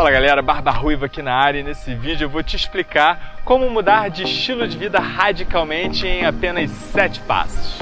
Fala galera, Barba Ruiva aqui na área e nesse vídeo eu vou te explicar como mudar de estilo de vida radicalmente em apenas 7 passos.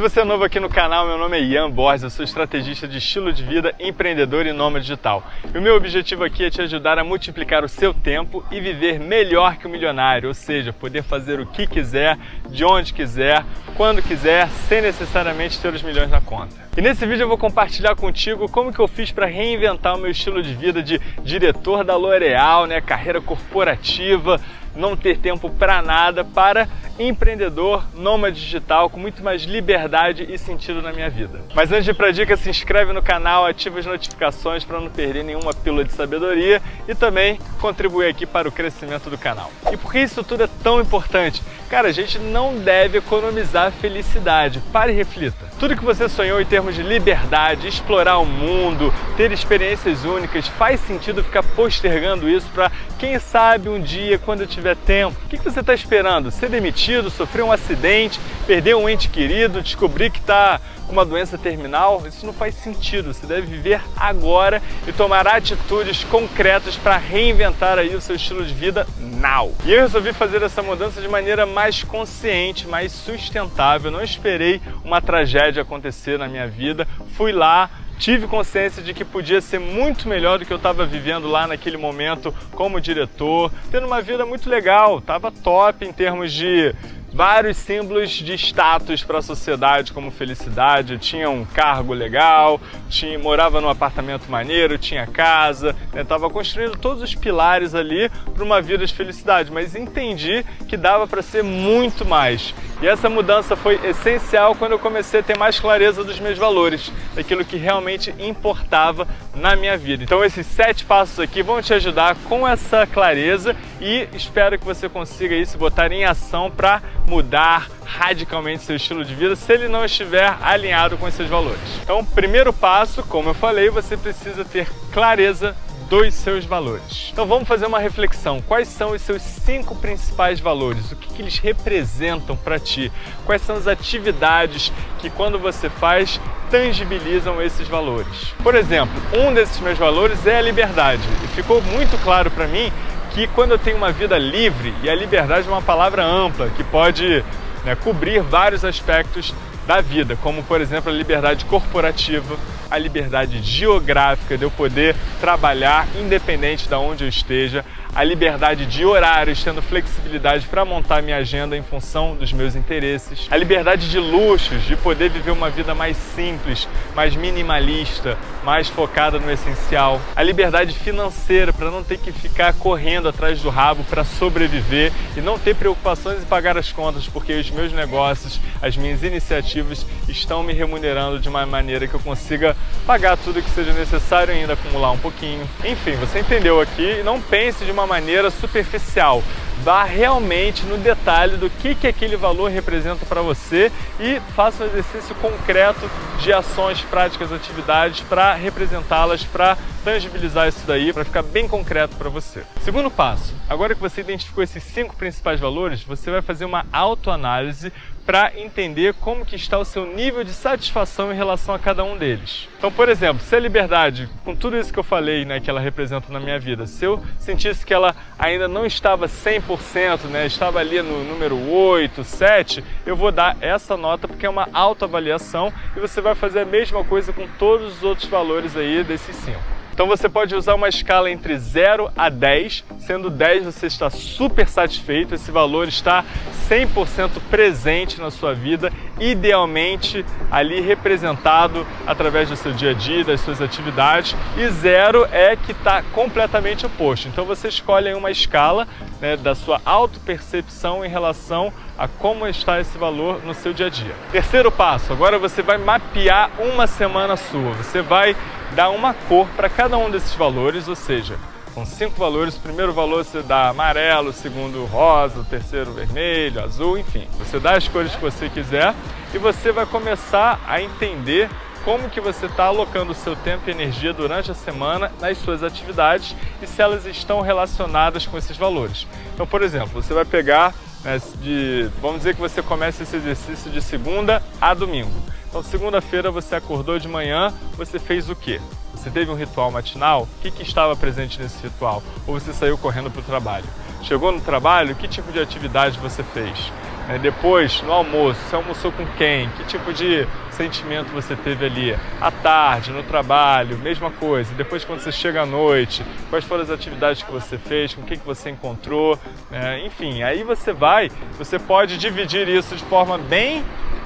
Se você é novo aqui no canal, meu nome é Ian Borges, eu sou estrategista de estilo de vida, empreendedor e nômade digital. E o meu objetivo aqui é te ajudar a multiplicar o seu tempo e viver melhor que o milionário, ou seja, poder fazer o que quiser, de onde quiser, quando quiser, sem necessariamente ter os milhões na conta. E nesse vídeo eu vou compartilhar contigo como que eu fiz para reinventar o meu estilo de vida de diretor da L'Oréal, né, carreira corporativa, não ter tempo para nada, para empreendedor, nômade digital, com muito mais liberdade e sentido na minha vida. Mas antes de ir para a dica, se inscreve no canal, ativa as notificações para não perder nenhuma pílula de sabedoria e também contribuir aqui para o crescimento do canal. E por que isso tudo é tão importante? Cara, a gente não deve economizar felicidade. Pare e reflita. Tudo que você sonhou em termos de liberdade, explorar o mundo, ter experiências únicas, faz sentido ficar postergando isso para, quem sabe, um dia, quando eu tiver tempo. O que você está esperando? Ser demitido, sofrer um acidente, perder um ente querido, descobrir que está com uma doença terminal? Isso não faz sentido. Você deve viver agora e tomar atitudes concretas para reinventar aí o seu estilo de vida now. E eu resolvi fazer essa mudança de maneira mais consciente, mais sustentável. Não esperei uma tragédia acontecer na minha vida. Fui lá, tive consciência de que podia ser muito melhor do que eu estava vivendo lá naquele momento como diretor, tendo uma vida muito legal, estava top em termos de vários símbolos de status para a sociedade, como felicidade. Eu tinha um cargo legal, tinha, morava num apartamento maneiro, tinha casa, estava né? construindo todos os pilares ali para uma vida de felicidade, mas entendi que dava para ser muito mais. E essa mudança foi essencial quando eu comecei a ter mais clareza dos meus valores, daquilo que realmente importava na minha vida. Então esses sete passos aqui vão te ajudar com essa clareza e espero que você consiga isso botar em ação para mudar radicalmente seu estilo de vida se ele não estiver alinhado com esses valores. Então, primeiro passo, como eu falei, você precisa ter clareza dos seus valores. Então vamos fazer uma reflexão. Quais são os seus cinco principais valores? O que, que eles representam para ti? Quais são as atividades que quando você faz tangibilizam esses valores? Por exemplo, um desses meus valores é a liberdade. E ficou muito claro para mim que quando eu tenho uma vida livre, e a liberdade é uma palavra ampla que pode né, cobrir vários aspectos da vida, como por exemplo a liberdade corporativa, a liberdade geográfica de eu poder trabalhar independente de onde eu esteja, a liberdade de horários, tendo flexibilidade para montar minha agenda em função dos meus interesses, a liberdade de luxos, de poder viver uma vida mais simples, mais minimalista, mais focada no essencial, a liberdade financeira para não ter que ficar correndo atrás do rabo para sobreviver e não ter preocupações em pagar as contas, porque os meus negócios, as minhas iniciativas estão me remunerando de uma maneira que eu consiga pagar tudo que seja necessário e ainda acumular um pouquinho. Enfim, você entendeu aqui não pense de uma maneira superficial. Vá realmente no detalhe do que, que aquele valor representa para você e faça um exercício concreto de ações, práticas, atividades para representá-las, para tangibilizar isso daí, para ficar bem concreto para você. Segundo passo, agora que você identificou esses cinco principais valores, você vai fazer uma autoanálise para entender como que está o seu nível de satisfação em relação a cada um deles. Então, por exemplo, se a liberdade, com tudo isso que eu falei, né, que ela representa na minha vida, se eu sentisse que ela ainda não estava 100%, né, estava ali no número 8, 7, eu vou dar essa nota porque é uma autoavaliação e você vai fazer a mesma coisa com todos os outros valores aí desses 5. Então você pode usar uma escala entre 0 a 10, sendo 10 você está super satisfeito, esse valor está 100% presente na sua vida, idealmente ali representado através do seu dia a dia, das suas atividades, e 0 é que está completamente oposto. Então você escolhe uma escala né, da sua autopercepção em relação a como está esse valor no seu dia a dia. Terceiro passo, agora você vai mapear uma semana sua. Você vai dar uma cor para cada um desses valores, ou seja, com cinco valores, o primeiro valor você dá amarelo, o segundo rosa, o terceiro vermelho, azul, enfim. Você dá as cores que você quiser e você vai começar a entender como que você está alocando o seu tempo e energia durante a semana nas suas atividades e se elas estão relacionadas com esses valores. Então, por exemplo, você vai pegar né, de, vamos dizer que você começa esse exercício de segunda a domingo. Então, segunda-feira você acordou de manhã, você fez o quê? Você teve um ritual matinal? O que, que estava presente nesse ritual? Ou você saiu correndo para o trabalho? Chegou no trabalho, que tipo de atividade você fez? É, depois, no almoço, você almoçou com quem? Que tipo de sentimento você teve ali? À tarde, no trabalho, mesma coisa. Depois, quando você chega à noite, quais foram as atividades que você fez? Com quem que você encontrou? É, enfim, aí você vai, você pode dividir isso de forma bem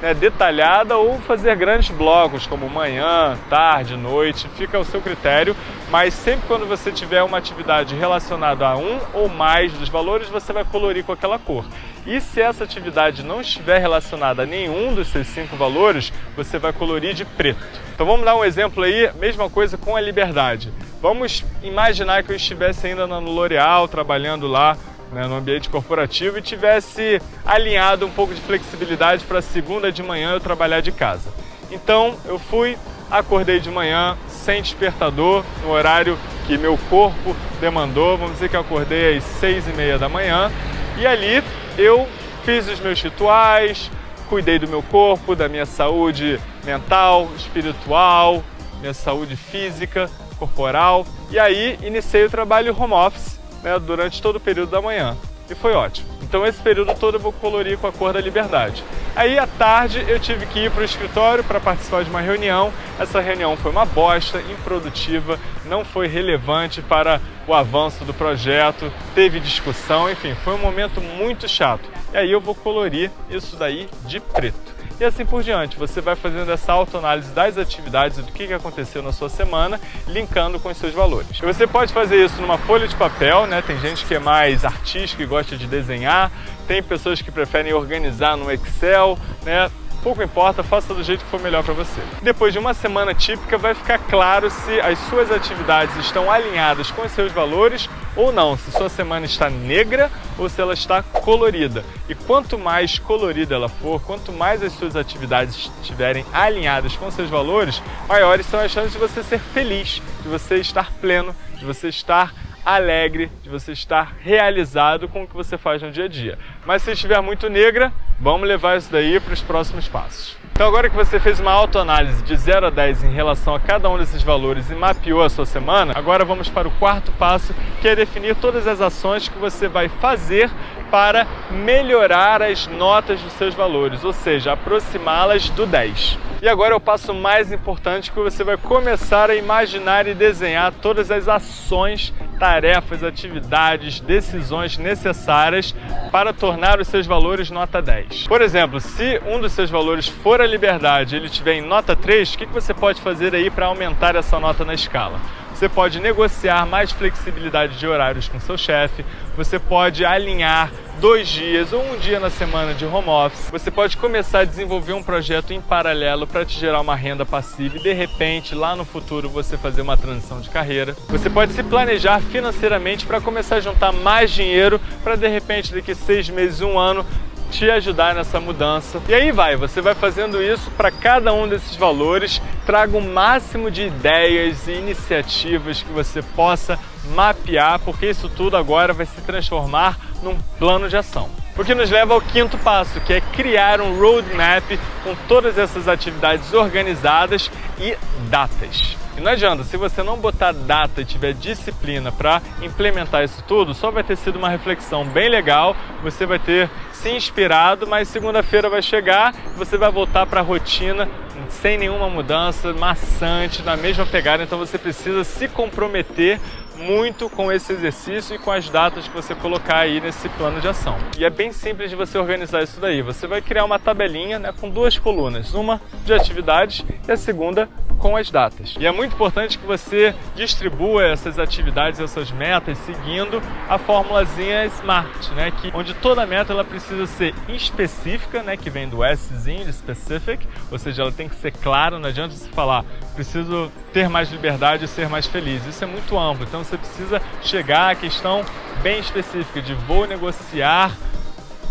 né, detalhada ou fazer grandes blocos, como manhã, tarde, noite, fica ao seu critério, mas sempre quando você tiver uma atividade relacionada a um ou mais dos valores, você vai colorir com aquela cor. E se essa atividade não estiver relacionada a nenhum dos seus cinco valores, você vai colorir de preto. Então vamos dar um exemplo aí, mesma coisa com a liberdade. Vamos imaginar que eu estivesse ainda no L'Oréal, trabalhando lá né, no ambiente corporativo e tivesse alinhado um pouco de flexibilidade para segunda de manhã eu trabalhar de casa. Então eu fui, acordei de manhã sem despertador, no horário que meu corpo demandou, vamos dizer que eu acordei às seis e meia da manhã e ali eu fiz os meus rituais, cuidei do meu corpo, da minha saúde mental, espiritual, minha saúde física, corporal. E aí iniciei o trabalho home office né, durante todo o período da manhã. E foi ótimo. Então esse período todo eu vou colorir com a cor da liberdade. Aí à tarde eu tive que ir para o escritório para participar de uma reunião. Essa reunião foi uma bosta, improdutiva, não foi relevante para o avanço do projeto, teve discussão, enfim, foi um momento muito chato. E aí eu vou colorir isso daí de preto e assim por diante. Você vai fazendo essa autoanálise das atividades do que aconteceu na sua semana, linkando com os seus valores. Você pode fazer isso numa folha de papel, né? Tem gente que é mais artística e gosta de desenhar, tem pessoas que preferem organizar no Excel, né? Pouco importa, faça do jeito que for melhor para você. Depois de uma semana típica, vai ficar claro se as suas atividades estão alinhadas com os seus valores ou não, se sua semana está negra ou se ela está colorida. E quanto mais colorida ela for, quanto mais as suas atividades estiverem alinhadas com seus valores, maiores são as chances de você ser feliz, de você estar pleno, de você estar alegre, de você estar realizado com o que você faz no dia a dia. Mas se estiver muito negra, vamos levar isso daí para os próximos passos. Então agora que você fez uma autoanálise de 0 a 10 em relação a cada um desses valores e mapeou a sua semana, agora vamos para o quarto passo, que é definir todas as ações que você vai fazer para melhorar as notas dos seus valores, ou seja, aproximá-las do 10. E agora é o passo mais importante que você vai começar a imaginar e desenhar todas as ações, tarefas, atividades, decisões necessárias para tornar os seus valores nota 10. Por exemplo, se um dos seus valores for a liberdade, ele estiver em nota 3, o que você pode fazer aí para aumentar essa nota na escala? Você pode negociar mais flexibilidade de horários com seu chefe, você pode alinhar dois dias ou um dia na semana de home office. Você pode começar a desenvolver um projeto em paralelo para te gerar uma renda passiva e de repente lá no futuro você fazer uma transição de carreira. Você pode se planejar financeiramente para começar a juntar mais dinheiro para de repente daqui seis meses, um ano te ajudar nessa mudança. E aí vai, você vai fazendo isso para cada um desses valores, traga o máximo de ideias e iniciativas que você possa mapear, porque isso tudo agora vai se transformar num plano de ação. O que nos leva ao quinto passo, que é criar um roadmap com todas essas atividades organizadas e datas. E não adianta, se você não botar data e tiver disciplina para implementar isso tudo, só vai ter sido uma reflexão bem legal, você vai ter se inspirado, mas segunda-feira vai chegar e você vai voltar para a rotina sem nenhuma mudança, maçante, na mesma pegada, então você precisa se comprometer muito com esse exercício e com as datas que você colocar aí nesse plano de ação. E é bem simples de você organizar isso daí. Você vai criar uma tabelinha né, com duas colunas, uma de atividades e a segunda com as datas. E é muito importante que você distribua essas atividades, essas metas, seguindo a formulazinha SMART, né? Que, onde toda meta ela precisa ser específica, né? Que vem do Szinho, de specific, ou seja, ela tem que ser clara, não adianta você falar preciso ter mais liberdade e ser mais feliz. Isso é muito amplo, então você precisa chegar à questão bem específica de vou negociar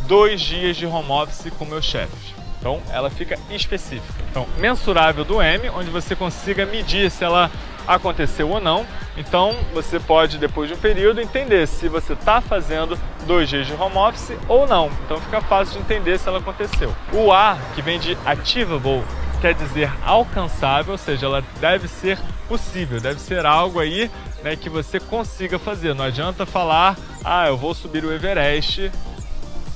dois dias de home office com meu chefe. Então ela fica específica. Então, mensurável do M, onde você consiga medir se ela aconteceu ou não. Então você pode, depois de um período, entender se você está fazendo dois dias de home office ou não. Então fica fácil de entender se ela aconteceu. O A, que vem de Achievable quer dizer alcançável, ou seja, ela deve ser possível, deve ser algo aí né, que você consiga fazer. Não adianta falar, ah, eu vou subir o Everest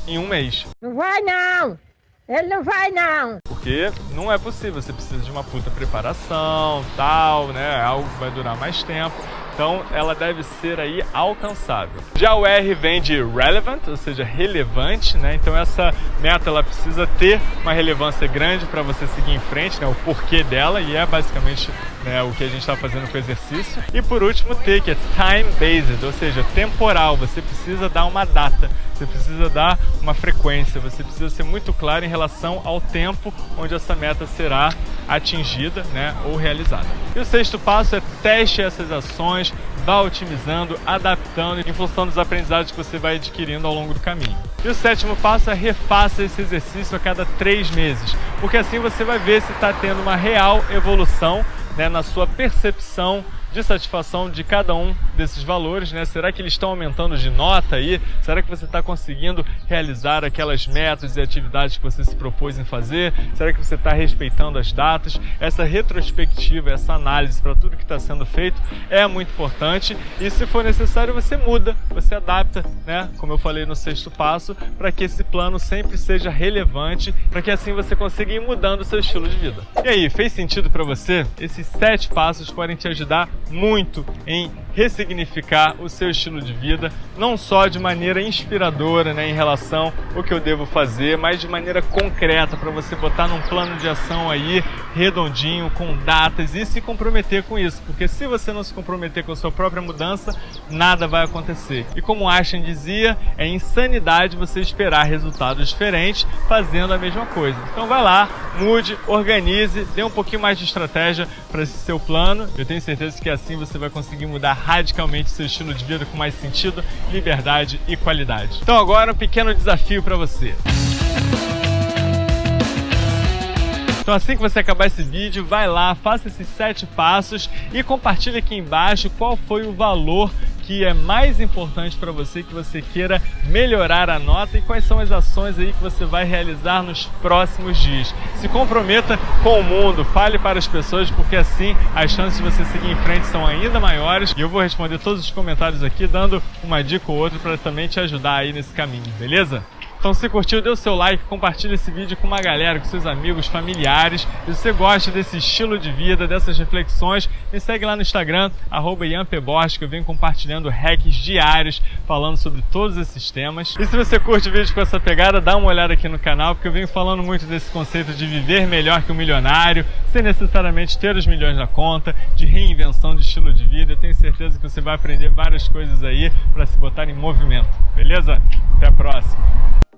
em um mês. Não vai não! Ele não vai não! Porque não é possível, você precisa de uma puta preparação, tal, né? Algo que vai durar mais tempo. Então ela deve ser aí alcançável. Já o R vem de relevant, ou seja, relevante, né? Então essa meta ela precisa ter uma relevância grande para você seguir em frente, né? O porquê dela e é basicamente né, o que a gente está fazendo com o exercício. E por último T, que é time based, ou seja, temporal. Você precisa dar uma data, você precisa dar uma frequência, você precisa ser muito claro em relação ao tempo onde essa meta será atingida, né, ou realizada. E o sexto passo é teste essas ações, vá otimizando, adaptando em função dos aprendizados que você vai adquirindo ao longo do caminho. E o sétimo passo é refaça esse exercício a cada três meses, porque assim você vai ver se está tendo uma real evolução né, na sua percepção de satisfação de cada um desses valores, né? Será que eles estão aumentando de nota aí? Será que você está conseguindo realizar aquelas metas e atividades que você se propôs em fazer? Será que você está respeitando as datas? Essa retrospectiva, essa análise para tudo que está sendo feito é muito importante e se for necessário você muda, você adapta, né? Como eu falei no sexto passo, para que esse plano sempre seja relevante, para que assim você consiga ir mudando o seu estilo de vida. E aí, fez sentido para você? Esses sete passos podem te ajudar muito em ressignificar o seu estilo de vida, não só de maneira inspiradora né, em relação ao que eu devo fazer, mas de maneira concreta para você botar num plano de ação aí redondinho, com datas e se comprometer com isso, porque se você não se comprometer com a sua própria mudança, nada vai acontecer. E como Ashton dizia, é insanidade você esperar resultados diferentes fazendo a mesma coisa. Então vai lá, mude, organize, dê um pouquinho mais de estratégia para esse seu plano. Eu tenho certeza que assim você vai conseguir mudar radicalmente seu estilo de vida com mais sentido, liberdade e qualidade. Então agora um pequeno desafio para você. Então assim que você acabar esse vídeo, vai lá, faça esses sete passos e compartilhe aqui embaixo qual foi o valor que é mais importante para você que você queira melhorar a nota e quais são as ações aí que você vai realizar nos próximos dias. Se comprometa com o mundo, fale para as pessoas, porque assim as chances de você seguir em frente são ainda maiores. E eu vou responder todos os comentários aqui, dando uma dica ou outra para também te ajudar aí nesse caminho, beleza? Então se curtiu, dê o seu like, compartilhe esse vídeo com uma galera, com seus amigos, familiares. Se você gosta desse estilo de vida, dessas reflexões, me segue lá no Instagram, arroba que eu venho compartilhando hacks diários falando sobre todos esses temas. E se você curte vídeos com essa pegada, dá uma olhada aqui no canal, porque eu venho falando muito desse conceito de viver melhor que o um milionário, sem necessariamente ter os milhões na conta, de reinvenção de estilo de vida. Eu tenho certeza que você vai aprender várias coisas aí para se botar em movimento. Beleza? Até a próxima!